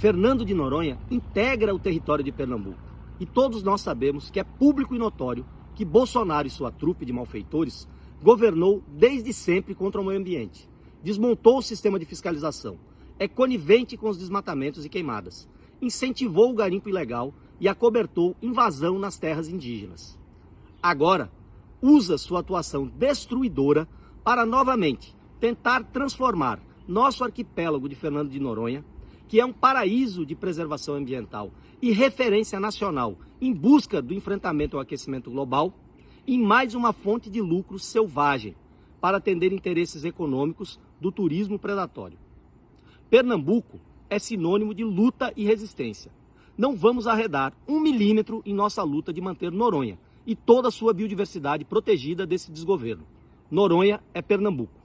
Fernando de Noronha integra o território de Pernambuco. E todos nós sabemos que é público e notório que Bolsonaro e sua trupe de malfeitores governou desde sempre contra o meio ambiente, desmontou o sistema de fiscalização, é conivente com os desmatamentos e queimadas, incentivou o garimpo ilegal e acobertou invasão nas terras indígenas. Agora, usa sua atuação destruidora para novamente tentar transformar nosso arquipélago de Fernando de Noronha, que é um paraíso de preservação ambiental e referência nacional em busca do enfrentamento ao aquecimento global, em mais uma fonte de lucro selvagem para atender interesses econômicos do turismo predatório. Pernambuco é sinônimo de luta e resistência. Não vamos arredar um milímetro em nossa luta de manter Noronha e toda a sua biodiversidade protegida desse desgoverno. Noronha é Pernambuco.